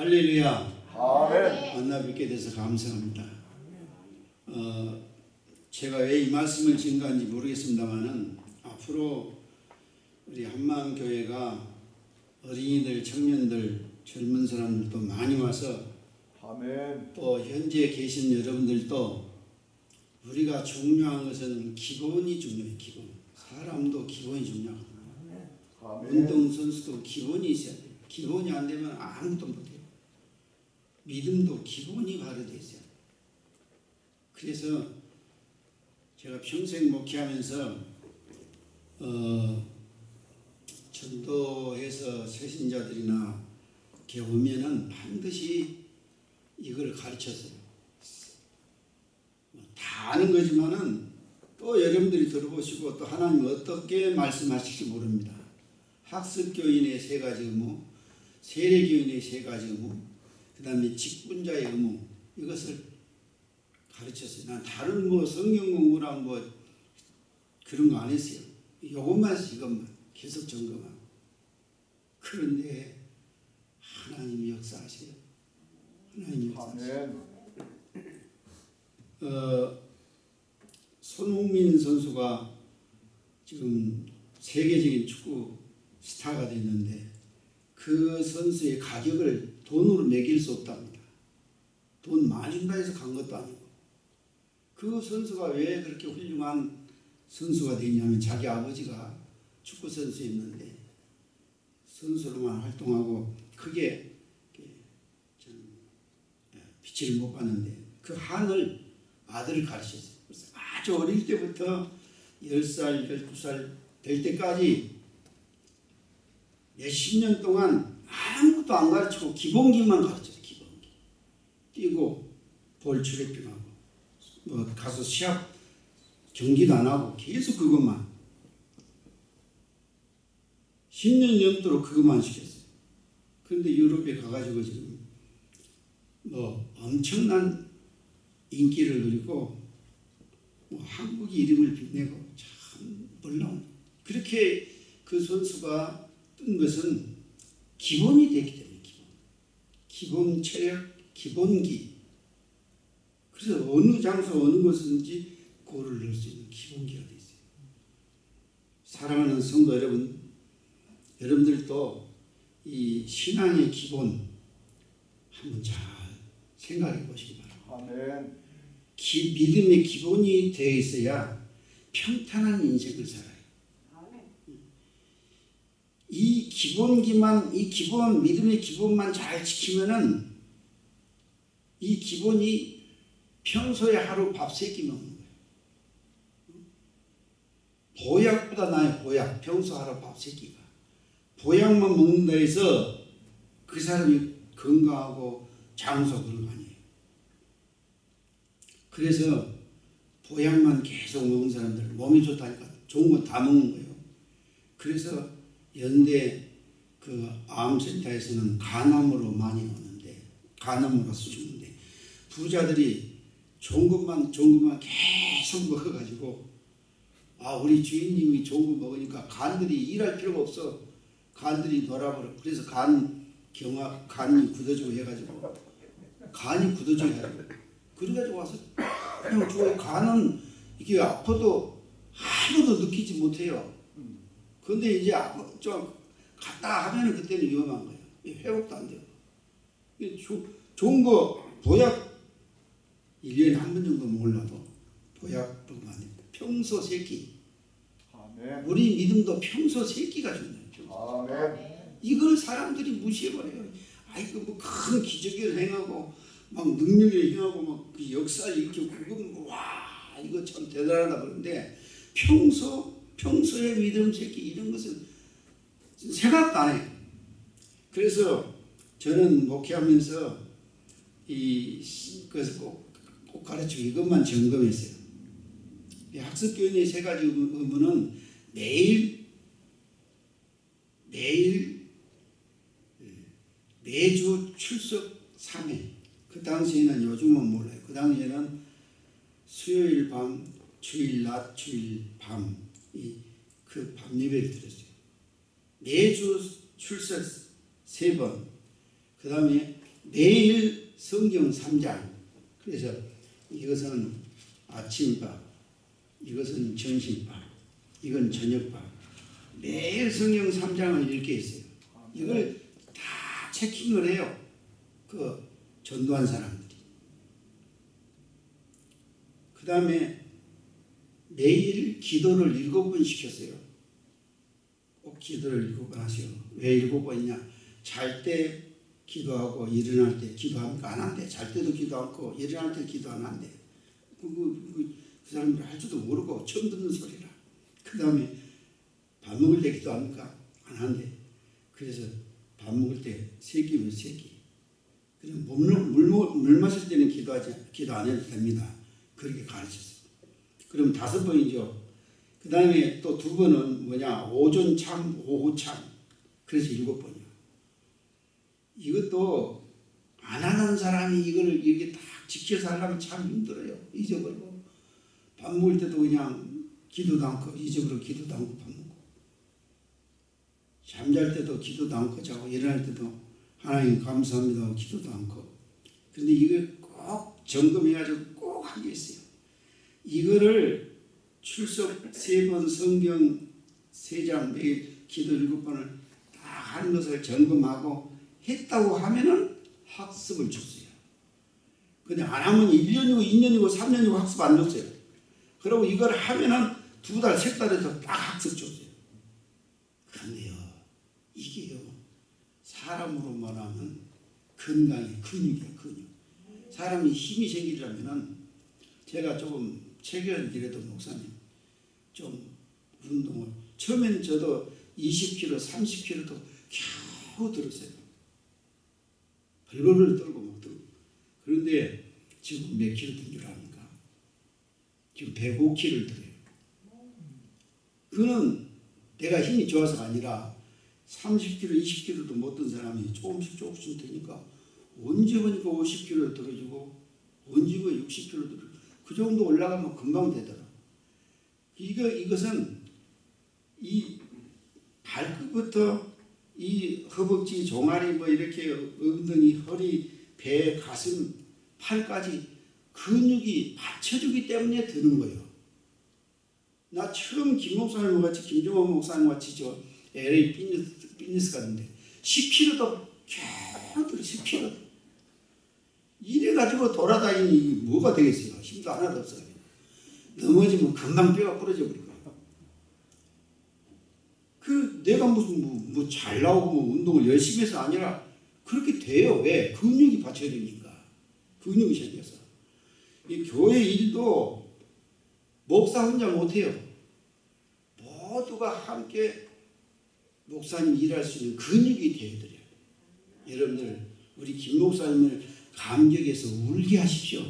할렐루야. 아멘. 만나 뵙게 돼서 감사합니다. 어, 제가 왜 이 말씀을 증거한지 모르겠습니다만은 앞으로 우리 한마음교회가 어린이들, 청년들, 젊은 사람들도 많이 와서 아멘. 또 현재 계신 여러분들도 우리가 중요한 것은 기본이 중요해요. 기본. 사람도 기본이 중요하거든요. 아멘. 운동선수도 기본이 있어야 돼요. 기본이 안 되면 아무것도 못해요. 믿음도 기본이 바로 돼 있어요. 그래서 제가 평생 목회하면서 어, 전도해서 새신자들이나 이렇게 오면은 반드시 이걸 가르쳤어요. 뭐다 아는 거지만은 또 여러분들이 들어보시고 또 하나님 어떻게 말씀하실지 모릅니다. 학습교인의 세 가지 의무, 세례교인의 세 가지 의무, 그 다음에 직분자의 의무 이것을 가르쳤어요. 난 다른 뭐 성경 공부랑 뭐 그런 거 안 했어요. 이것만 이것만 계속 점검하고. 그런데 하나님이 역사하세요. 하나님이 역사하세요. 어, 손흥민 선수가 지금 세계적인 축구 스타가 됐는데 그 선수의 가격을 돈으로 매길 수 없답니다. 돈 많이 준다 해서 간 것도 아니고 그 선수가 왜 그렇게 훌륭한 선수가 됐냐면 자기 아버지가 축구 선수였는데 선수로만 활동하고 크게 좀 빛을 못 봤는데 그 한을 아들을 가르쳤어요. 그래서 아주 어릴 때부터 10살, 12살 될 때까지 몇십 년 동안 아무 것도 안 가르치고 기본기만 가르쳤어요. 기본기. 뛰고 볼 출입증하고 뭐 가서 시합 경기도 안 하고 계속 그것만 10년 넘도록 그것만 시켰어요. 그런데 유럽에 가가지고 지금 뭐 엄청난 인기를 누리고 뭐 한국 이름을 빛내고 참 놀라운 그렇게 그 선수가 뜬 것은 기본이 됐기 때문에 기본 기본 체력 기본기 그래서 어느 장소 어느 곳든지 골을 넣을 수 있는 기본기가 돼 있어요 사랑하는 성도 여러분 여러분들도 이 신앙의 기본 한번 잘 생각해 보시기 바랍니다. 아멘. 기, 믿음의 기본이 되어 있어야 평탄한 인생을 살아요. 이 기본기만, 이 기본, 믿음의 기본만 잘 지키면은 이 기본이 평소에 하루 밥 세 끼 먹는 거예요. 보약보다 나아요, 보약. 평소 하루 밥 세 끼가. 보약만 먹는다 해서 그 사람이 건강하고 장수 그런 거 아니에요. 그래서 보약만 계속 먹은 사람들 몸이 좋다니까 좋은 거 다 먹는 거예요. 그래서 연대 그 암센터에서는 간암으로 많이 오는데 간암으로 가서 죽는데 부자들이 좋은 것만 좋은 것만 계속 먹어가지고 아 우리 주인님이 좋은 거 먹으니까 간들이 일할 필요가 없어. 간들이 놀아버려. 그래서 간 경화 간이 굳어지고 해가지고 간이 굳어져야 돼. 그래가지고 와서 그냥 죽어요. 간은 이게 아파도 하나도 느끼지 못해요 근데 이제 아파 좀 갔다 하면은 그때는 위험한 거예요 회복도 안 돼요 조- 좋은 거 보약 1년에 한 번 정도 몰라도 보약 먹으면 안 됩니다 평소 세끼 아멘. 우리 믿음도 평소 세끼가 중요해요. 아멘. 이걸 사람들이 무시해버려요. 아이고 뭐큰 기적을 행하고 막 능력을 행하고 막 그 역사 일으키고 그건 뭐와 이거 참 대단하다 그러는데 평소 평소에 믿음 새끼 이런 것은 생각도 안 해요. 그래서 저는 목회하면서 이 것을 꼭, 꼭 가르치고 이것만 점검했어요. 이 학습교인의 세 가지 의무는 매일 매일 매주 출석 3회. 그 당시에는 요즘은 몰라요. 그 당시에는 수요일 밤, 주일 낮, 주일 밤, 이 그 밤 예배를 드렸어요. 매주 출석 세 번. 그 다음에 매일 성경 3장. 그래서 이것은 아침밥, 이것은 점심밥, 이건 저녁밥. 매일 성경 3장을 읽게 했어요. 이걸 다 체킹을 해요. 그 전도한 사람들이. 그 다음에 매일 기도를 일곱 번 시켰어요. 꼭 기도를 일곱 번 하세요. 왜 일곱 번이냐? 잘 때 기도하고 일어날 때 기도합니까? 안 한대. 잘 때도 기도 않고 일어날 때 기도 안 한대. 그, 그, 그, 그 사람들 할 줄도 모르고 처음 듣는 소리라. 그 다음에 밥 먹을 때 기도합니까? 안 한대. 그래서 밥 먹을 때 세 끼면 세 끼. 그냥 물, 물, 먹- 물 마실 때는 기도하지, 기도 안 해도 됩니다. 그렇게 가르쳤어요. 그럼 다섯 번이죠. 그 다음에 또 두 번은 뭐냐, 오전 참, 오후 참. 그래서 일곱 번이요. 이것도 안 하는 사람이 이거를 이렇게 딱 지켜서 하려면 참 힘들어요. 잊어버리고. 밥 먹을 때도 그냥 기도도 않고, 잊어버리고 기도도 않고 밥 먹고. 잠잘 때도 기도도 않고 자고 일어날 때도 하나님 감사합니다 기도도 않고. 근데 이걸 꼭 점검해가지고 꼭 하게 있어요. 이거를 출석 세 번, 성경 세 장, 매일 기도 일곱 번을 다 하는 것을 점검하고 했다고 하면은 학습을 줬어요. 근데 안 하면 1년이고 2년이고 3년이고 학습 안 줬어요. 그리고 이걸 하면은 두 달, 세 달에서 딱 학습 줬어요. 근데요, 이게요, 사람으로 말하면 건강의 근육이야, 근육. 사람이 힘이 생기려면은 제가 조금 체결이라도 목사님 좀 운동을 처음에는 저도 20kg, 30kg도 겨우 들었어요. 벌벌을 떨고 막 들고. 그런데 지금 몇 킬로 든줄 압니까? 지금 105kg를 들어요. 그는 내가 힘이 좋아서가 아니라 30kg, 20kg도 못 든 사람이 조금씩 조금씩 되니까 언제 보니까 50kg 떨어지고 언제 보니까 60kg 떨어지고 그 정도 올라가면 금방 되더라. 이거 이것은 이 발끝부터 이 허벅지, 종아리 뭐 이렇게 엉덩이, 허리, 배, 가슴, 팔까지 근육이 받쳐주기 때문에 드는 거예요. 나 처음 김 목사님 같이 김종원 목사님 같이 저 LA Fitness, Fitness 갔는데 10kg도 겨우 들어 10kg. 이래가지고 돌아다니니 뭐가 되겠어요? 힘도 하나도 없어요. 넘어지면 금방 뼈가 부러져 버리고. 그 내가 무슨 뭐잘 나오고 뭐 운동을 열심히 해서 아니라 그렇게 돼요. 왜? 근육이 받쳐주니까. 근육이 생겨서. 이 교회 일도 목사 혼자 못해요. 모두가 함께 목사님 일할 수 있는 근육이 되어드려요. 여러분들 우리 김 목사님을 감격해서 울게 하십시오.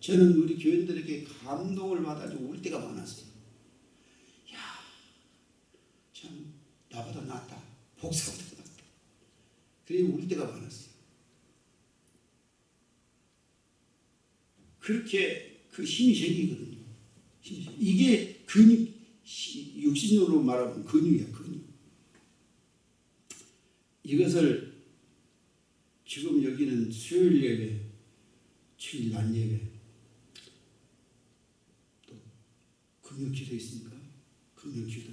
저는 우리 교인들에게 감동을 받아서 울 때가 많았어요. 야, 참 나보다 낫다. 복사보다 낫다. 그래 울 때가 많았어요. 그렇게 그 생- 이게 근육, 시- 육신으로 말하면 근육이야, 근육. 이것을 지금 여기는 수요일 예배, 주일 낮 예배, 또 금요 기도 있습니까? 금요 기도.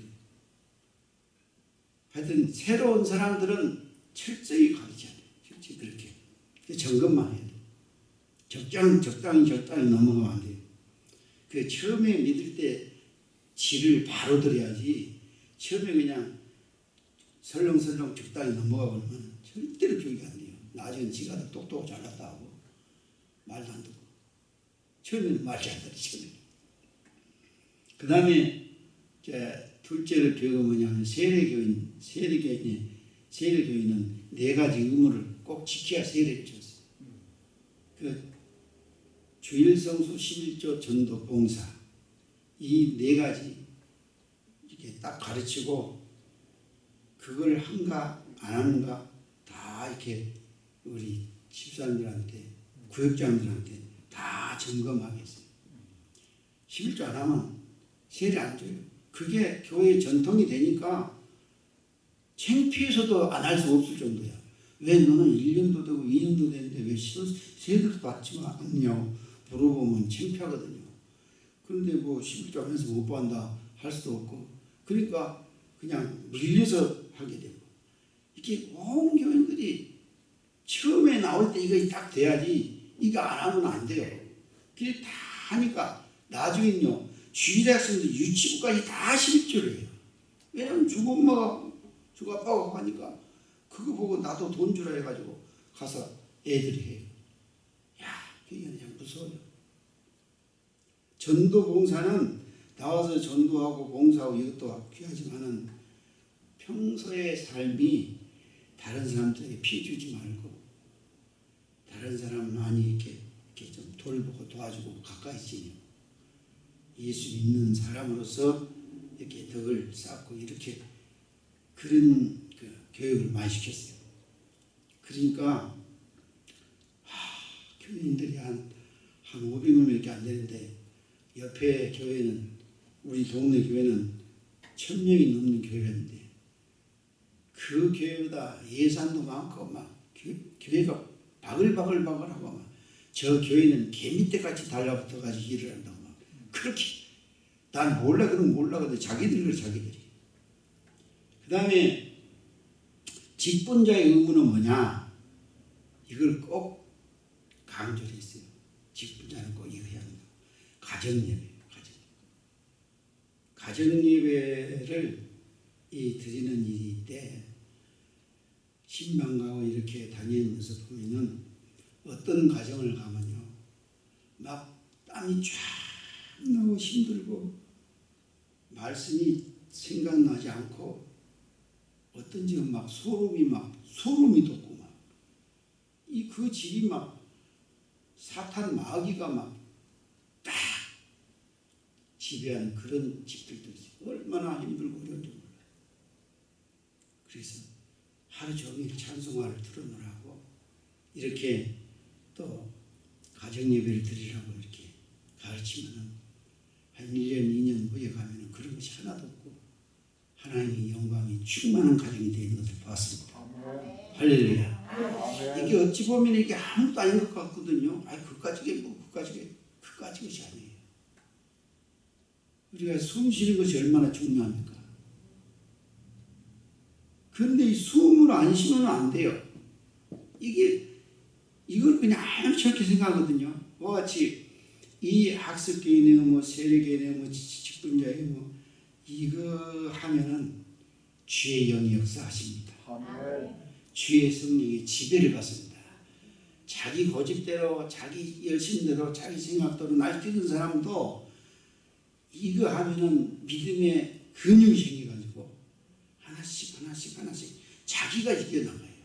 하여튼 새로운 사람들은 철저히 가르쳐야 돼. 철저히 그렇게. 그 점검만 해야 돼. 적당, 적당히 적당히 넘어가면 안 돼요. 그 처음에 믿을 때 질을 바로 들어야지 처음에 그냥 설렁설렁 적당히 넘어가 버리면 절대로 교육이 안 돼요. 나중에 지가 더 똑똑하고 잘났다 하고 말도 안 듣고 처음에는 안 들어 처음에 그 다음에 둘째로 교육은 뭐냐면 세례교인 세례교인이 세례교인은 네 가지 의무를 꼭 지켜야 세례를 줬어요. 그 주일성수 11조 전도 봉사 이 네 가지 이렇게 딱 가르치고 그걸 한가 안 하는가 다 이렇게 우리 집사님들한테 구역장들한테 다 점검하겠어요. 11조 안 하면 세례 안 줘요. 그게 교회 전통이 되니까 창피해서도 안 할 수 없을 정도야. 왜 너는 1년도 되고 2년도 되는데 왜 세도도 받지 않냐고 물어보면 창피하거든요. 그런데 뭐 11조 하면서 못 받는다 할 수도 없고 그러니까 그냥 밀려서 하게 되고 이렇게 온 교인들이 처음에 나올 때 이거 딱 돼야지 이거 안 하면 안 돼요. 그게 다 하니까 나중에는요 주일학생들 유치부까지 다 11조를 해요. 왜냐면 주고 엄마가 주고 아빠가 하니까 그거 보고 나도 돈 주라 해가지고 가서 애들이 해요. 야, 그게 그냥 무서워요. 전도 봉사는 나와서 전도하고 봉사하고 이것도 귀하지만은 평소의 삶이 다른 사람들에게 피해 주지 말고 다른 사람 많이 이렇게, 이렇게 좀 돌보고 도와주고 가까이 지내고 예수 믿는 사람으로서 이렇게 덕을 쌓고 이렇게 그런 그 교육을 많이 시켰어요. 그러니까 하, 교인들이 한, 한 500명밖에 안 되는데 옆에 교회는 우리 동네 교회는 천 명이 넘는 교회인데 그 교회보다 예산도 많고 막 교, 교회가 바글바글바글하고 막 저 교회는 개미떼같이 달라붙어 가지고 일을 한다고 막 그렇게. 난 몰라 그럼 몰라 근데 자기들 그래 자기들이. 그 다음에 직분자의 의무는 뭐냐? 이걸 꼭 강조를 했어요. 직분자는 꼭 이거 해야 한다. 가정예배 가정. 가정예배를 이 드리는 일이 때 신방가고 이렇게 다니면서 보면은 어떤 가정을 가면요? 막 땀이 쫙 나고 힘들고 말씀이 생각나지 않고 어떤 집은 막 소름이 막 소름이 돋고 막 이 그 집이 막 사탄 마귀가 막 딱 지배하는 그런 집들도 있어요. 얼마나 힘들고 어려운지 몰라요. 그래서 하루 종일 찬송화를 틀어놓으라고 이렇게 또 가정 예배를 드리라고 이렇게 가르치면은 한 1년, 2년 후에 가면은 그런 것이 하나도 없고 하나님의 영광이 충만한 가정이 되는 것을 봤습니다. 할렐루야. 이게 어찌 보면 이게 아무것도 아닌 것 같거든요. 아니 그까지게 뭐 그까지게 그까지 것이 아니에요. 우리가 숨 쉬는 것이 얼마나 중요합니까? 그런데 이 숨을 안 쉬면 안 돼요. 이게 이걸 그냥 아무렇지 않게 생각하거든요. 그와 같이 이 학습계의 뭐 세례계의 뭐 직분자의 뭐 이거 하면은 주의 영이 역사하십니다. 아멘. 주의 성령이 지배를 받습니다. 자기 고집대로 자기 열심대로 자기 생각대로 날뛰는 사람도 이거 하면은 믿음의 근육이 생겨가지고 하나씩 하나씩 하나씩 자기가 이겨나가요.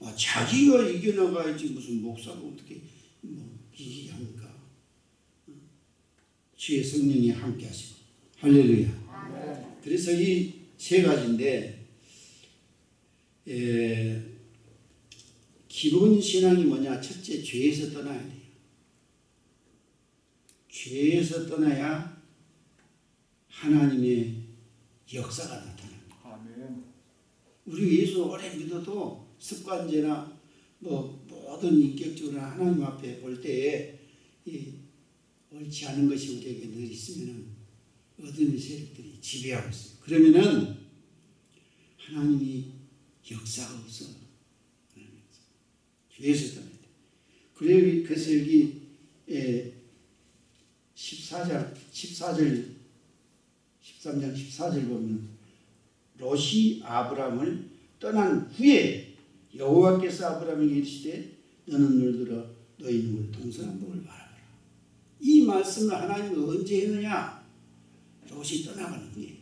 아, 자기가 이겨나가야지 무슨 목사가 어떻게 뭐 이기게 합니까? 어? 주의 성령이 함께 하시고 할렐루야. 그래서 이 세 가지인데 에, 기본 신앙이 뭐냐? 첫째 죄에서 떠나야 돼요. 죄에서 떠나야 하나님의 역사가 나타납니다. 아멘. 우리 예수 오래 믿어도 습관제나 뭐 모든 인격적으로 하나님 앞에 볼 때에 이 옳지 않은 것이 우리에게 늘 있으면은 어둠의 세력들이 지배하고 있어요. 그러면은 하나님이 역사가 없어. 죄에서 떠나야 돼. 그래, 그래서 여기 에, 14절, 14절, 13장 14절 보면 롯이 아브람을 떠난 후에 여호와께서 아브람에게 이르시되 너는 물들어 너희 눈을 동서남 복을 바라보라. 이 말씀을 하나님은 언제 했느냐? 롯이 떠나가는 후에.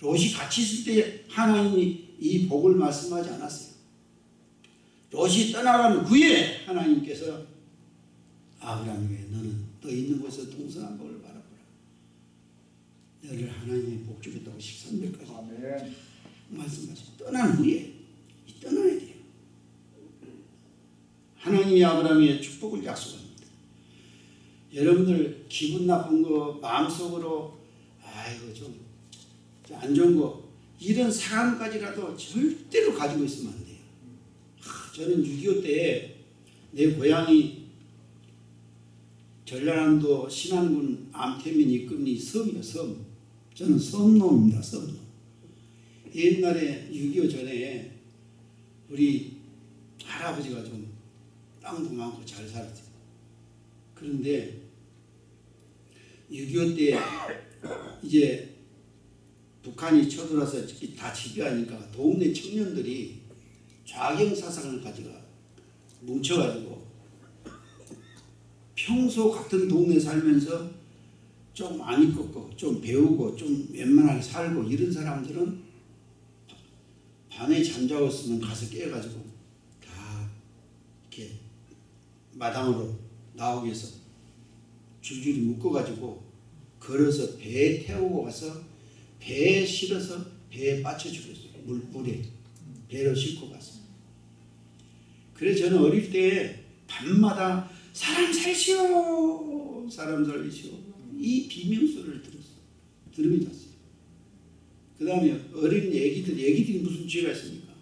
롯이 같이 있을 때 하나님이 이 복을 말씀하지 않았어요. 롯이 떠나간 후에 하나님께서 아브라함에게 너는 너 있는 곳에서 동서남 복을 바라보라. 너를 하나님의 복 주겠다고 13절까지 아멘. 말씀하시고 떠난 후에 이 떠나야 돼요. 하나님이 아브라함의 축복을 약속합니다. 여러분들 기분 나쁜 거 마음속으로 아이고 좀 안 좋은 거 이런 사람까지라도 절대로 가지고 있으면 안 돼요. 하, 저는 6.25 때 내 고향이 전라남도 신안군 암태민 이금리 섬이요 섬. 저는 섬놈입니다 섬놈. 옛날에 6.25 전에 우리 할아버지가 좀 땅도 많고 잘 살았어요. 그런데 6.25 때 이제 북한이 쳐들어와서 다 지배하니까 동네 청년들이 좌경 사상을 가지고 뭉쳐가지고 평소 같은 동네 살면서 좀 많이 꺾고 좀 배우고 좀 웬만하게 살고 이런 사람들은 밤에 잠자고 있으면 가서 깨가지고 다 이렇게 마당으로 나오기 위해서 줄줄이 묶어가지고 걸어서 배에 태우고 가서 배에 실어서 배에 빠쳐 주겠어요. 물, 물에 배로 싣고 가서. 그래서 저는 어릴 때 밤마다 사람 살시오 사람 살리시오 이 비명소리를 들었어요. 들으면 잤어요. 그 다음에 어린 애기들 애기들이 무슨 죄가 있습니까?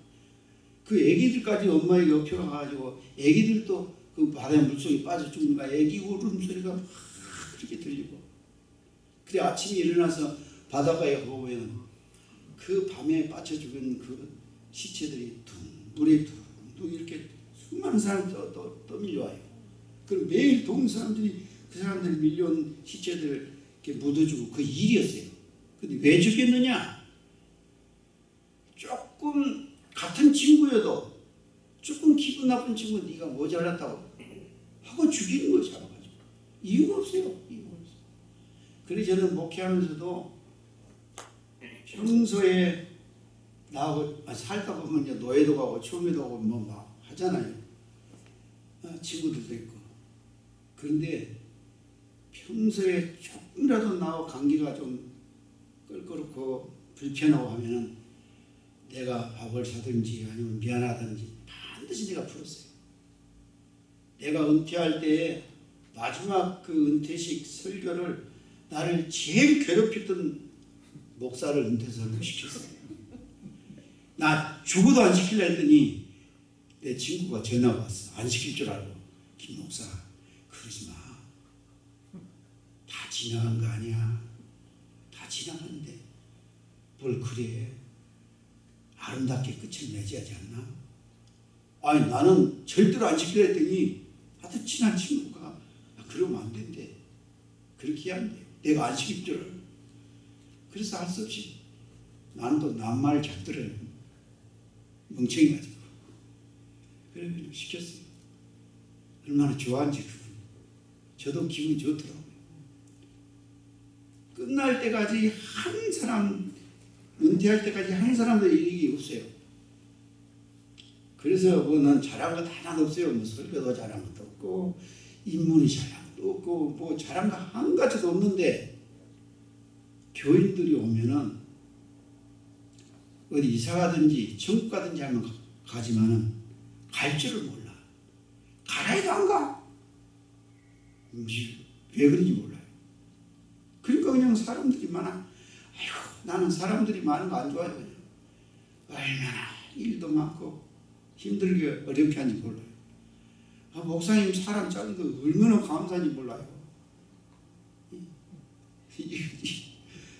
그 애기들까지 엄마에게 업혀가가지고 애기들도 그 바다에 물속에 빠져 죽는가 애기 울음소리가 막 그렇게 들리고 그래 아침에 일어나서 바닷가에 보면 그 밤에 빠져 죽은 그 시체들이 둥 물에 둥둥 이렇게 수많은 사람이 또, 또, 또 밀려와요. 그럼 매일 동네 사람들이 그 사람들이 밀려온 시체들을 이렇게 묻어주고 그 일이었어요. 근데 왜 죽였느냐? 조금 같은 친구여도 조금 기분 나쁜 친구 네가 모자랐다고 하고 죽이는 거예요 잡아가지고 이유가 없어요 없어요 그래서 저는 목회하면서도 평소에 나하고 아, 살다 보면 노예도 가고 초매도 가고 뭐 막 하잖아요 아, 친구들도 있고 그런데 평소에 조금이라도 나하고 관계가 좀 껄끄럽고 불편하고 하면은 내가 밥을 사든지 아니면 미안하든지 반드시 내가 풀었어요. 내가 은퇴할 때 마지막 그 은퇴식 설교를 나를 제일 괴롭혔던 목사를 은퇴 설교 시켰어요. 나 죽어도 안 시킬라 했더니 내 친구가 전화가 왔어. 안 시킬 줄 알고. 김 목사 그러지 마. 다 지나간 거 아니야. 다 지나갔는데 뭘 그래. 아름답게 끝을 맺어야지 않나? 아니 나는 절대로 안 지키려 했더니 하여튼 친한 친구가 아, 그러면 안 된대. 그렇게 안 돼. 내가 안 시킬 줄 알아. 그래서 할 수 없이 나는 또 남말 잡들을 멍청이 가지고 그래 그냥 시켰어요. 얼마나 좋아한지. 저도 기분이 좋더라고요. 끝날 때까지 한 사람 은퇴할 때까지 한 사람도 일이 없어요. 그래서 뭐 난 잘한 것 하나도 없어요. 뭐 설교도 잘한 것도 없고 인문이 잘한 없고 뭐 잘한 거 한 가지도 없는데 교인들이 오면은 어디 이사 가든지 천국 가든지 하면 가- 가지만은 갈 줄을 몰라. 가라 해도 안 가. 음, 왜 그런지 몰라요. 그러니까 그냥 사람들이 많아. 아이고 나는 사람들이 많은 거 안 좋아해요. 얼마나 일도 많고 힘들게 어렵게 하는지 몰라요. 아, 목사님 사람 작은 거 얼마나 감사한지 몰라요.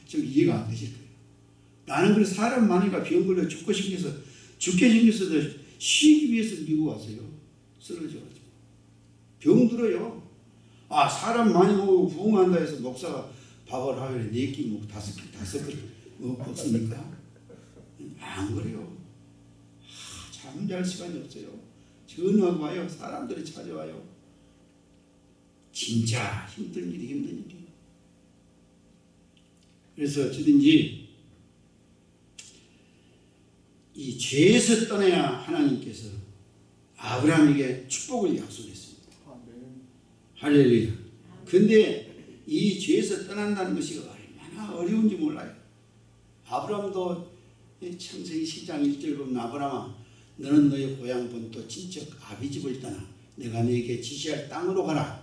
좀 이해가 안 되실 거예요. 나는 그래 사람 많으니까 병 걸려 죽고 생겨서 죽게 생겼어도 쉬기 위해서 미국 왔어요. 쓰러져가지고 병 들어요. 아 사람 많이 먹고 부흥한다 해서 목사가 밥을 하루에 네끼 먹고 다섯 끼 다섯 뭐 먹습니까? 안 그래요. 잠잘 시간이 없어요. 전화가 와요. 사람들이 찾아와요. 진짜 힘든 일이 힘든 일이. 그래서 어쩌든지 이 죄에서 떠나야 하나님께서 아브라함에게 축복을 약속했습니다. 할렐루야. 근데 이 죄에서 떠난다는 것이 얼마나 어려운지 몰라요. 아브라함도 이 창세기 10장 1절 보면 아브라함아 너는 너의 고향 본토 친척 아비집을 떠나 내가 너에게 지시할 땅으로 가라.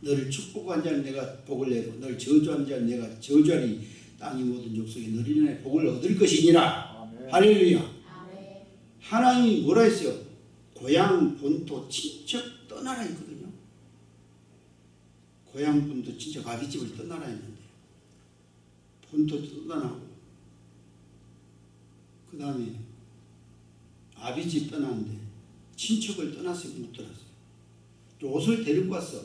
너를 축복한 자는 내가 복을 내고 너를 저주한 자는 내가 저주하니 땅이 모든 족속이 너를 인해 복을 얻을 것이니라. 할렐루야. 아멘. 하나님이 뭐라 했어요? 고향 본토 친척 떠나라 했거든요. 고향 본토 친척 아비집을 떠나라 했는데 본토 떠나고 그 다음에 아비집 떠났는데 친척을 떠났어요 못 떠났어요. 롯을 데리고 왔어.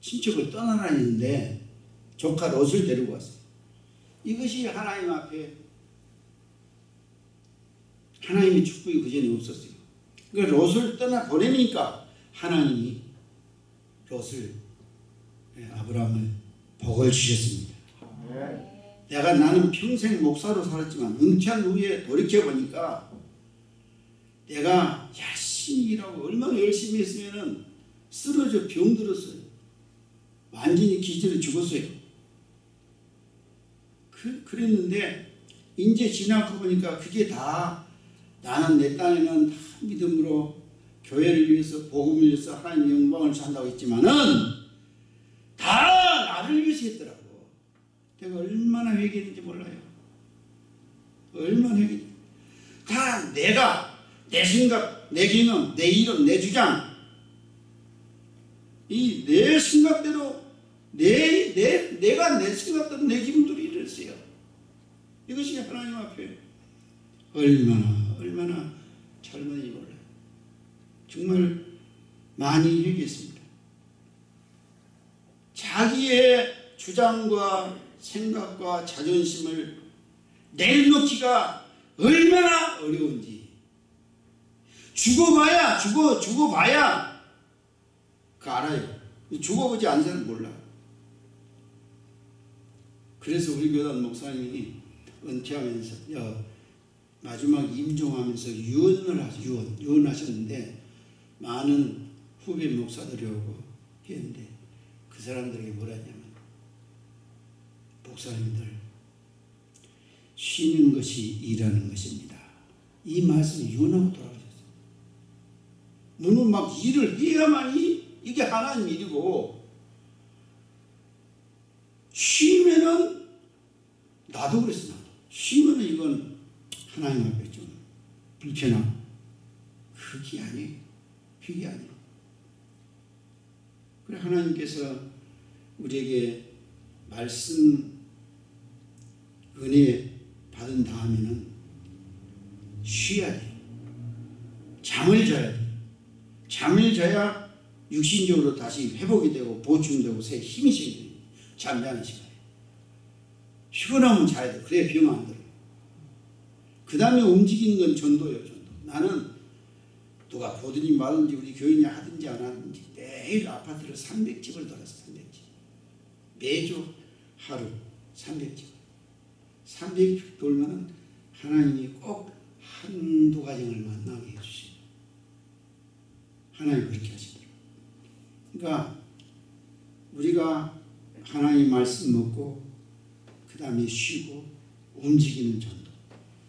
친척을 떠나라 했는데 조카 롯을 데리고 왔어. 이것이 하나님 앞에 하나님의 축복이 그 전에 없었어요. 그 롯을 떠나 보내니까 하나님이 롯을 예, 아브라함을 복을 주셨습니다. 내가 나는 평생 목사로 살았지만 은퇴한 후에 돌이켜 보니까 내가 열심히 일하고 얼마나 열심히 했으면은 쓰러져 병들었어요. 완전히 기절해 죽었어요. 그, 그랬는데 이제 지나고 보니까 그게 다 나는 내 딴에는 다 믿음으로 교회를 위해서 복음을 위해서 하나님의 영광을 산다고 했지만은 다 나를 위해서 했더라고. 내가 얼마나 회개했는지 몰라요. 얼마나 회개. 다 내가 내 생각, 내 경험, 내 이론, 내 주장 이 내 생각대로 내, 내, 내가 내 생각대로 내 기분대로 이랬어요. 이것이 하나님 앞에 얼마나 얼마나 잘못인지 몰라요. 정말 많이 회개했습니다. 자기의 주장과 생각과 자존심을 내려놓기가 얼마나 어려운지 죽어봐야 죽어 죽어봐야 그 알아요. 죽어보지 않은 사람 몰라. 그래서 우리 교단 목사님이 은퇴하면서 야, 마지막 임종하면서 유언을 하시 유언 유언하셨는데 많은 후배 목사들이 오고 했는데 그 사람들에게 뭐라 했냐면 목사님들 쉬는 것이 일하는 것입니다. 이 말씀을 유언하고 돌아가셨어요. 너는 막 일을 해야만이 이게 하나님 일이고 쉬면은 나도 그랬어. 나도 쉬면은 이건 하나님 앞에 좀 불편하고 그게 아니에요. 그게 아니에요. 그래 하나님께서 우리에게 말씀 은혜 받은 다음에는 쉬어야 돼요 잠을 자야 돼요 잠을 자야 육신적으로 다시 회복이 되고 보충되고 새 힘이 생겨요. 잠자는 시간에. 피곤하면 자야 돼. 그래야 병 안 들어요 그 다음에 움직이는 건 전도예요 전도. 나는 누가 보든지 말든지 우리 교인이 하든지 안 하든지 매일 아파트를 300집을 돌았어 300집. 매주 하루 300집. 300집 돌면은 하나님이 꼭 한두 가정을 만나게 해주시고 하나님 그렇게 하시더라고요 그러니까 우리가 하나님 말씀 먹고 그 다음에 쉬고 움직이는 전도.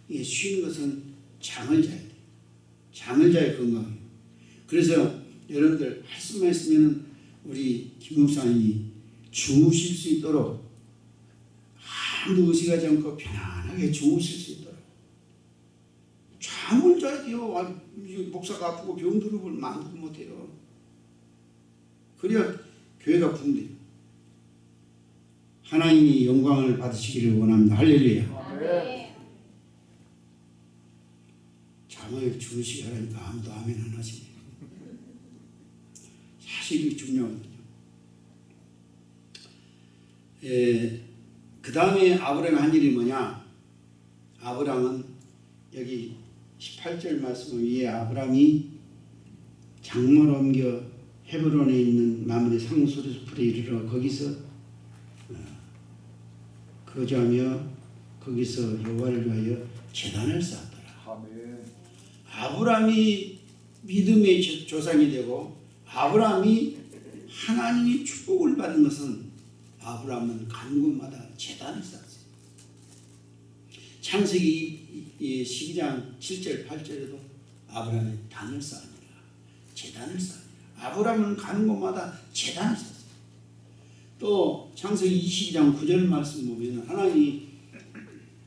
이게 쉬는 것은 잠을 자야 돼요 잠을 자야 건강해요 그래서 여러분들 할 수만 있으면 우리 김 목사님이 주무실 수 있도록 아무 의식하지 않고 편안하게 주무실 수 있도록 잠을 자야 돼요 아, 이 목사가 아프고 병들고 만들고 못해요 그래야 교회가 붕대요 하나님이 영광을 받으시기를 원합니다 할렐루야. 잠을 주무시게 하라니까 아무도 아멘 안 하시네. 사실 이게 중요하거든요. 에, 그 다음에 아브라함이 한 일이 뭐냐? 아브라함은 여기 18절 말씀 위에 아브라함이 장물 옮겨 헤브론에 있는 마므리 상수리숲에 이르러 거기서 어, 거주하며 거기서 여호와를 위하여 제단을 쌓았더라. 아멘. 아브라함이 믿음의 조- 조상이 되고 아브라함이 하나님의 축복을 받은 것은 아브라함은 간 곳마다 재단을 쌓았어요. 창세기 12장 7절 8절에도 아브라함이 단을 쌓으니라 재단을 쌓으니라 아브라함은 가는 곳마다 재단을 쌓았어요. 또 창세기 22장 9절 말씀 보면 하나님이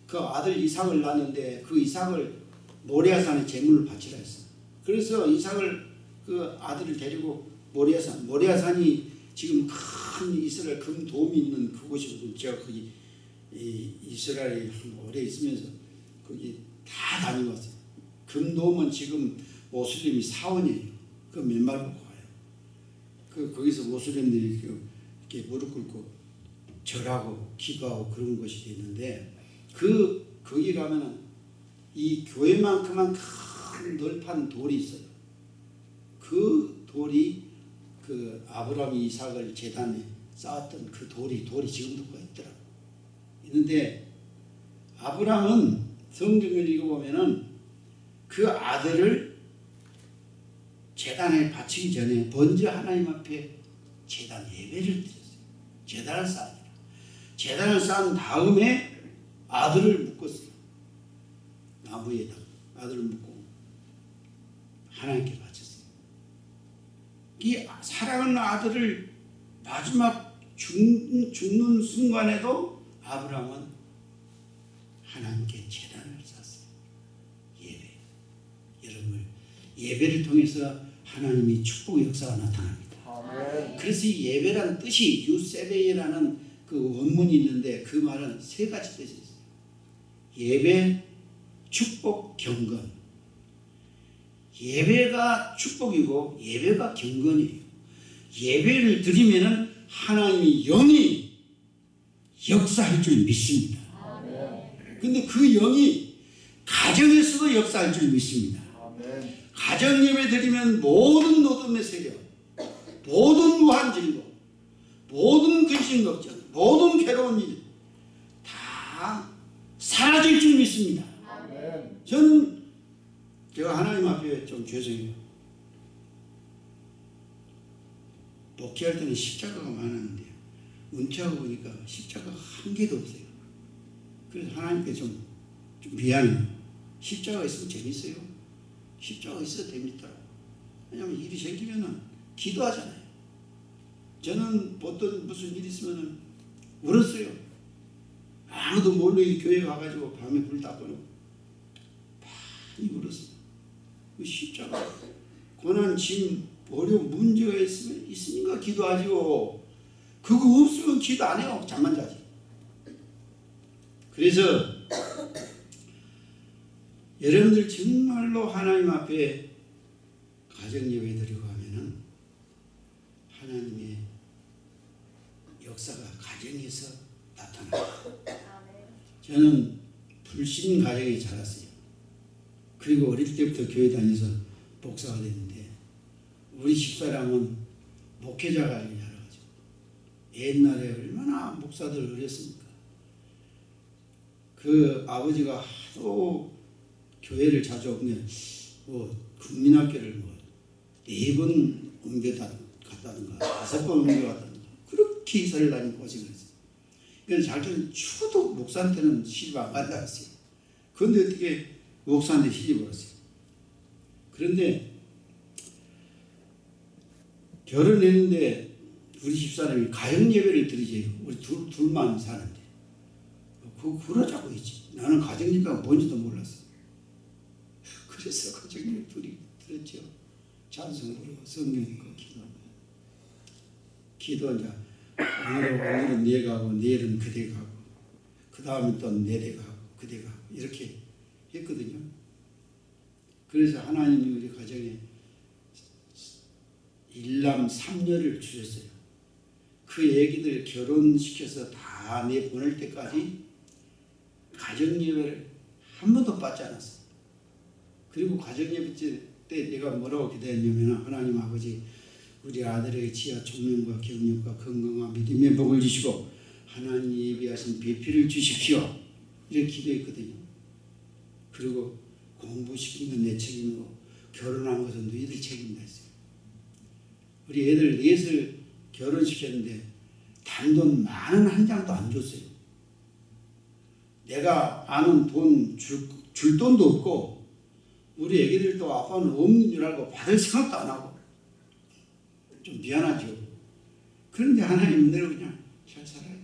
그그 아들 이삭을 낳는데 그 이삭을 모리아산에 제물을 바치라 했어. 그래서 이삭을 그 아들을 데리고 모리아산, 모리아산이 지금 큰 이스라엘 금돔이 있는 그곳이거든. 제가 거기 이 이스라엘에 오래 있으면서 거기 다 다녀왔어요. 금돔은 지금 모슬림이 사원이에요. 그 맨발 보고 가요. 그 거기서 모슬림들이 그 이렇게 무릎 꿇고 절하고 기도하고 그런 것이 있는데 그 거기 가면은 이 교회만큼만 큰 널판 돌이 있어요. 그 돌이 그 아브라함이 이삭을 재단에 쌓았던 그 돌이 돌이 지금도 거 있더라. 있는데 아브라함은 성경을 읽어보면은 그 아들을 재단에 바치기 전에 먼저 하나님 앞에 재단 예배를 드렸어요. 재단을 쌓으니라. 재단을 쌓은 다음에 아들을 묶었어요. 나무에다 아들을 묶고 하나님께 바쳤어요. 이 사랑하는 아들을 마지막 죽, 죽는 순간에도 아브라함은 하나님께 재단을 쌓았어요. 예배. 여러분 예배를 통해서 하나님이 축복 역사가 나타납니다. 아멘. 그래서 이 예배라는 뜻이 유세베이라는 그 원문이 있는데 그 말은 세 가지 뜻이 있어요. 예배, 축복, 경건. 예배가 축복이고 예배가 경건이에요. 예배를 드리면은 하나님이 영이 역사할 줄 믿습니다. 근데 그 영이 가정에서도 역사할 줄 믿습니다. 가정 예배 드리면 모든 노동의 세력, 모든 무한 진로, 모든 근심 걱정, 모든 괴로운 일 다 사라질 줄 믿습니다. 저는 제가 하나님 앞에 좀 죄송해요. 목회할 때는 십자가가 많았는데 은퇴하고 보니까 십자가가 한 개도 없어요. 그래서 하나님께 좀, 좀 미안해요. 십자가 있으면 재밌어요. 십자가 있어도 재밌더라고. 왜냐면 일이 생기면은 기도하잖아요. 저는 어떤 무슨 일 있으면은 울었어요. 아무도 몰래 교회 가가지고 밤에 불 다 꺼놓고 많이 울었어요. 그 십자가 고난, 짐, 어려운 문제가 있으면 있으니까 기도하지요. 그거 없으면 기도 안 해요. 잠만 자지. 그래서 여러분들 정말로 하나님 앞에 가정 예배 드리고 하면은 하나님의 역사가 가정에서 나타나요. 저는 불신 가정에 자랐어요. 그리고 어릴 때부터 교회 다녀서 목사가 됐는데 우리 집사람은 목회자가 아니라가지고 옛날에 얼마나 목사들 어렸습니까? 그 아버지가 하도 교회를 자주 오면 뭐 국민학교를 뭐 네 번 옮겨다 갔다든가 다섯 번 옮겨갔다든가 그렇게 이사를 다니고 고생을 했어요. 그래서 자기는 추도 목사한테는 시집 안 간다 했어요. 그런데 어떻게 목사한테 시집을 왔어요. 그런데 결혼했는데 우리 집사람이 가정 예배를 드리지 우리 둘, 둘만 사는데 그거 그러자고 했지. 나는 가정 예배가 뭔지도 몰랐어. 그래서 가정 예배 둘이 들었죠. 찬송 부르고 성경 읽고 기도하고 기도 이제 오늘은, 오늘은 네 가고 내일은 그대 가 고 그 다음에 또 내대 가 고 그대 가 고 이렇게 했거든요. 그래서 하나님이 우리 가정에 일남 삼녀를 주셨어요. 그 애기들 결혼시켜서 다 내보낼 때까지 가정예배를 한 번도 빠지 않았어요. 그리고 가정예배 때 내가 뭐라고 기도했냐면 하나님 아버지 우리 아들에게 지하 총명과 경력과 건강과 믿음의 복을 주시고 하나님 예비하신 배필을 주십시오. 이렇게 기도했거든요. 그리고 공부시키는 내 책임이고 결혼한 것은 너희들 책임이다 했어요. 우리 애들 넷을 결혼시켰는데 단돈 많은 한 장도 안 줬어요. 내가 아는 돈 줄, 줄 돈도 없고 우리 애기들도 아빠는 없는 줄 알고 받을 생각도 안 하고 좀 미안하죠. 그런데 하나님 은혜로 그냥 잘 살아요.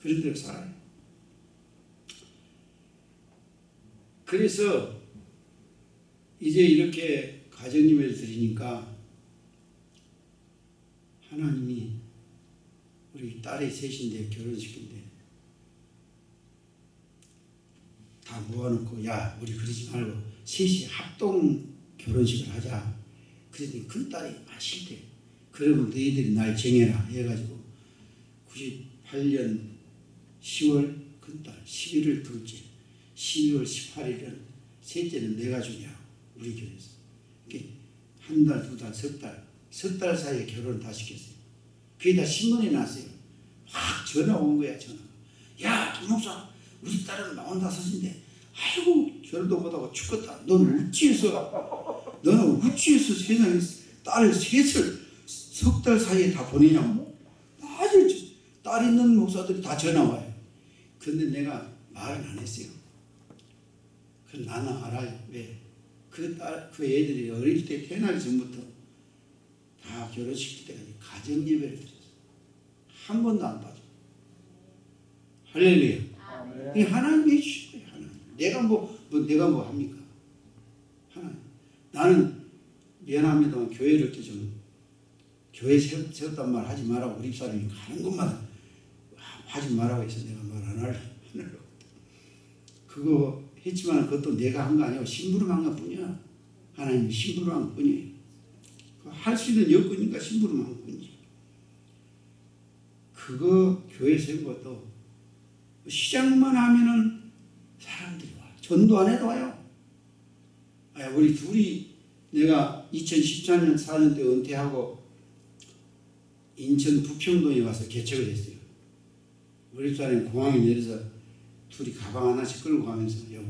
그런 대로 살아요. 그래서 이제 이렇게 가정예배를 드리니까 하나님이 우리 딸이 셋인데 결혼식인데 다 모아놓고 야 우리 그러지 말고 셋이 합동 결혼식을 하자. 그랬더니 큰 딸이 아 싫대. 그러면 너희들이 날 정해라 해가지고 98년 10월 큰딸 11월 둘째 12월 18일은 셋째는 내가 주냐 우리 교회에서 한 달, 두 달, 석 달, 석 달 사이에 결혼을 다 시켰어요. 그게 다 신문에 났어요. 확 전화 온 거야 전화. 야 김목사 우리 딸은 마흔다섯인데 아이고 결혼도 못하고 죽겠다. 너는 어찌해서 너는 어찌해서 세상에 딸을 셋을 석 달 사이에 다 보내냐고. 아주 딸 있는 목사들이 다 전화 와요. 근데 내가 말은 안 했어요. 그 나는 알아요. 왜? 그 딸, 그 애들이 어릴 때 태어나기 전부터 다 결혼시킬 때까지 가정예배를 드렸어. 한 번도 안 빠져. 할렐루야. 아멘. 이 하나님이 내가 뭐, 뭐 내가 뭐 합니까? 하나님. 나는 미안합니다만 교회를 좀 교회 세웠, 세웠단 말 하지 말라고 우리 사람이 가는 것마다 하지 말라고 해서 내가 말 안 할래. 그거 했지만 그것도 내가 한 거 아니고 심부름 한 것 뿐이야. 하나님이 심부름 한 것 뿐이에요. 할 수 있는 여건이니까 심부름 한 것 뿐이지. 그거 교회 세운 것도 시작만 하면은. 전도 안 해도 와요. 아, 우리 둘이 내가 2014년 4년 때 은퇴하고 인천 부평동에 와서 개척을 했어요. 우리 딸이 공항에 내려서 둘이 가방 하나씩 끌고 가면서 여보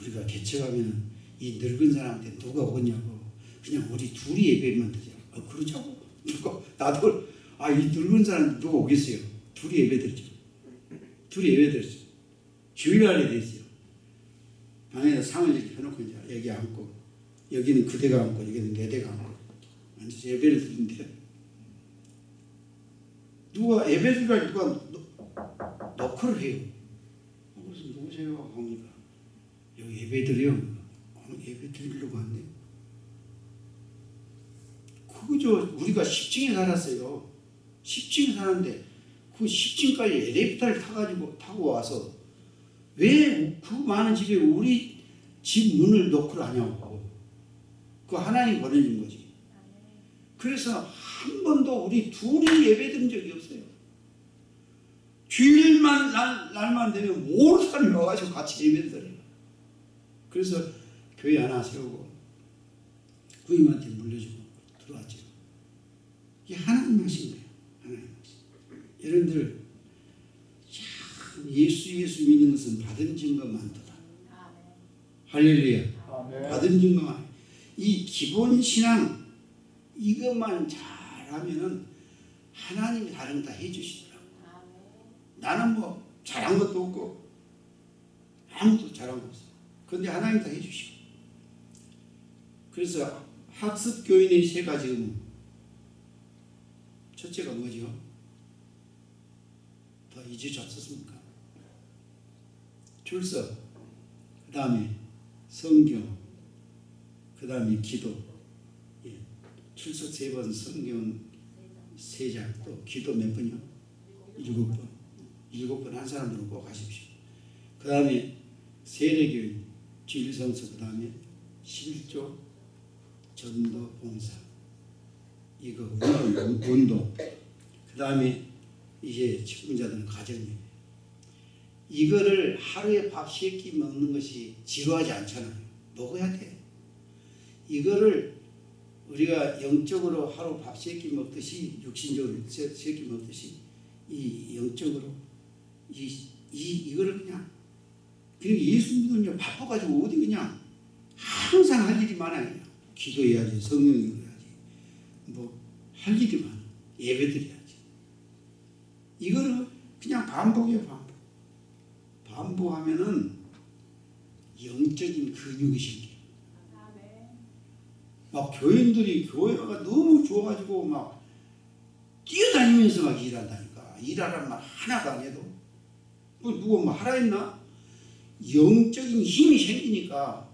우리가 개척하면 이 늙은 사람한테 누가 오냐고 그냥 우리 둘이 예배만 드려. 어, 그러자고. 누가 나도 아 이 늙은 사람 누가 오겠어요. 둘이 예배 드리죠. 둘이 예배 드렸어요. 주일날에 됐어요. 방에다 상을 이렇게 해놓고 이제 여기 앉고 여기는 그대가 앉고 여기는 내 대가 앉고 앉아서 예배를 드리는데 누가 예배 드리라 누가 너- 너크를 해요. 어, 그래서 누구세요? 하니까 여기 예배 드려. 어, 예배 드리려고 한대. 그거죠. 우리가 10층에 살았어요. 10층에 사는데 그 10층까지 엘리베이터를 타가지고 타고 와서 왜 그 많은 집에 우리 집 문을 노크를 하냐고. 그 하나님 보내준 거지. 그래서 한 번도 우리 둘이 예배 드린 적이 없어요. 주일만 날, 날만 되면 모든 사람이 와가지고 같이 예배 드려요. 그래서 교회 하나 세우고 부임한테 물려주고 들어왔죠. 이게 하나님 하신 거예요. 하나님 하신. 여러분들 참 예수 예수 믿는 것은 받은 증거만 더다. 할렐루야. 받은 증거만. 이 기본 신앙 이것만 잘하면은 하나님이 다른 거다 해주시더라고. 나는 뭐 잘한 것도 없고 아무것도 잘한 거 없어. 근데 하나님 다 해주시고. 그래서 학습 교인의 세 가지 의무. 첫째가 뭐죠? 더 잊지 않습니까? 출석, 그 다음에 성경, 그 다음에 기도. 예. 출석 세 번, 성경 세 장, 또 기도 몇 번이요? 일곱 번. 일곱 번 한 사람들은 꼭 하십시오. 그 다음에 세례교인, 주일성서, 그 다음에 11조, 전도, 봉사. 이거 운동, 운동. 그 다음에 이제 직분자들은 가정예배. 이거를 하루에 밥세끼 먹는 것이 지루하지 않잖아요. 먹어야 돼. 이거를 우리가 영적으로 하루 밥세끼 먹듯이 육신적으로 세끼 먹듯이 이 영적으로 이, 이 이거를 그냥 그리고 예수 믿으면 바빠가지고 어디 그냥 항상 할 일이 많아요. 기도해야지, 성령 읽어야지, 뭐 할 일이 많아. 예배 드려야지. 이거를 그냥 반복해요, 반복하면은 영적인 근육이 생겨. 막 교인들이 교회가 너무 좋아가지고 막 뛰어다니면서 막 일한다니까. 일하라는 말 하나도 안 해도. 뭐 누가 뭐 하라 했나? 영적인 힘이 생기니까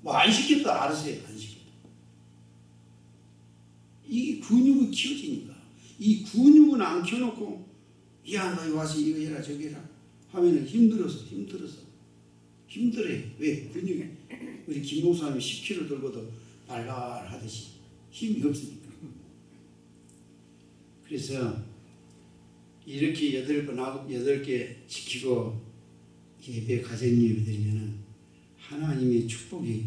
뭐 안 시켜도 알아서 해요. 안 시켜도. 이 근육이 키워지니까 이 근육은 안 키워놓고 야 너 와서 이거 해라 저거 해라 하면은 힘들어서 힘들어서 힘들어요. 왜? 근육이 우리 김 목사님이 10kg 들고도 발발하듯이 힘이 없으니까. 그래서 이렇게 여덟 번 하고 여덟 개 지키고 예배 가정 예배 드리면은 하나님의 축복이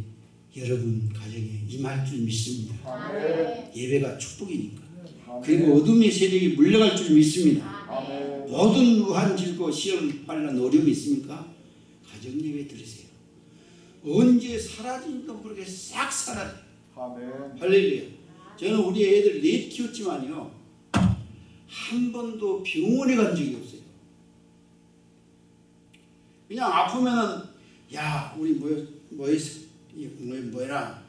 여러분 가정에 임할 줄 믿습니다. 아멘. 예배가 축복이니까. 아멘. 그리고 어둠의 세력이 물러갈 줄 믿습니다. 모든 우한 질고 시험 환란 어려움이 있습니까? 가정 예배 드리세요. 언제 사라진지도 모르게 싹 사라져. 아멘. 할렐루야. 저는 우리 애들 넷 키웠지만요. 한 번도 병원에 간 적이 없어요. 그냥 아프면은 야 우리 뭐 뭐했어 뭐 뭐라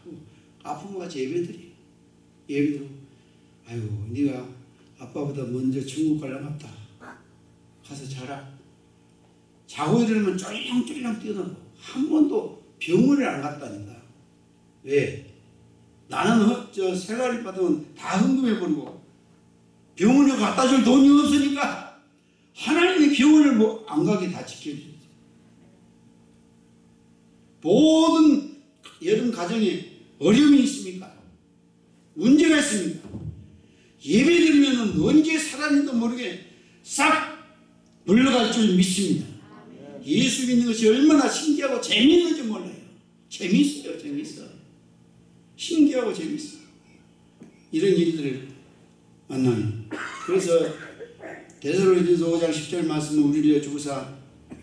아프면 같이 예배드리 예배드리고 아유 네가 아빠보다 먼저 천국 갈라갔다 가서 자라 자고 일어나면 쫄랑쫄랑 뛰어나고 한 번도 병원을 안 갔다니까 왜 나는 허- 저 생활을 받으면 다 헌금해 버리고 병원에 갖다 줄 돈이 없으니까 하나님이 병원을 뭐 안 가게 다 지켜주세요. 모든 여러분 가정에 어려움이 있습니까? 문제가 있습니까? 예배 드리면 언제 살았는지도 모르게 싹 물러갈 줄 믿습니다. 예수 믿는 것이 얼마나 신기하고 재미있는지 몰라요. 재미있어요, 재미있어. 신기하고 재밌어. 이런 일들을 만나면. 그래서 데살로니가서 5장 10절 말씀은 우리를 주고사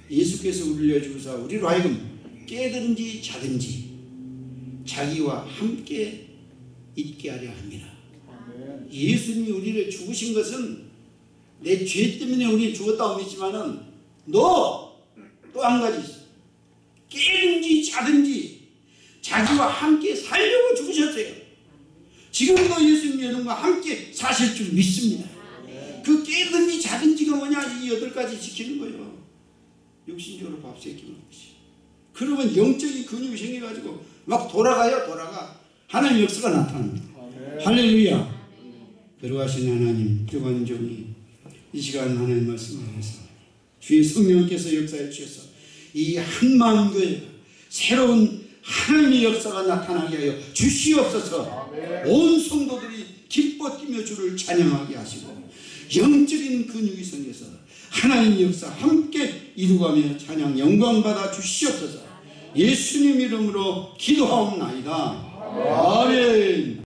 예수께서 우리를 주고사 우리로 하여금 깨든지 자든지 자기와 함께 있게 하려 합니다. 예수님이 우리를 죽으신 것은 내 죄 때문에 우리 죽었다고 믿지만은 너 또 한 가지 있어. 깨든지 자든지 자기와 함께 살려고 죽으셨어요. 지금도 예수님 여러분과 함께 사실 줄 믿습니다. 그 깨든지 자든지가 뭐냐 이 여덟 가지 지키는 거예요. 육신적으로 밥 새끼 먹는 것이. 그러면 영적인 근육이 생겨가지고 막 돌아가요 돌아가. 하나님 역사가 나타납니다. 할렐루야. 들어가신 하나님 주관 종이 이 시간 하나님 말씀을 해서 주의 성령께서 역사해 주셔서 이 한마음 교회가 새로운 하나님의 역사가 나타나게 하여 주시옵소서. 온 성도들이 기뻐 뛰며 주를 찬양하게 하시고 영적인 근육이 생겨서 하나님의 역사 함께 이루가며 찬양 영광 받아 주시옵소서. 예수님 이름으로 기도하옵나이다. 아멘